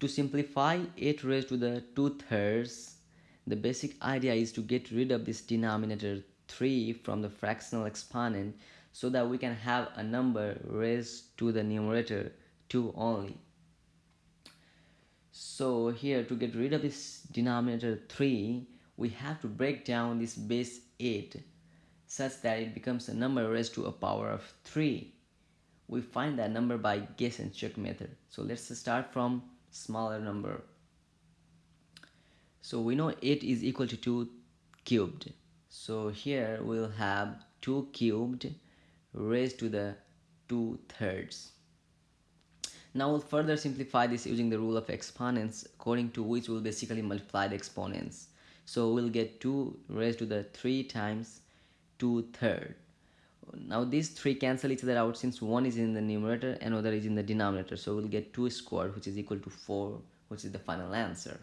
To simplify 8 raised to the 2 thirds, the basic idea is to get rid of this denominator 3 from the fractional exponent so that we can have a number raised to the numerator 2 only. So here to get rid of this denominator 3, we have to break down this base 8 such that it becomes a number raised to a power of 3. We find that number by guess and check method. So let's start from smaller number. So we know 8 is equal to 2 cubed. So here we'll have 2 cubed raised to the 2 thirds. Now we'll further simplify this using the rule of exponents according to which we'll basically multiply the exponents. So we'll get 2 raised to the 3 times 2 third now these three cancel each other out since one is in the numerator and other is in the denominator. So we'll get 2 squared which is equal to 4 which is the final answer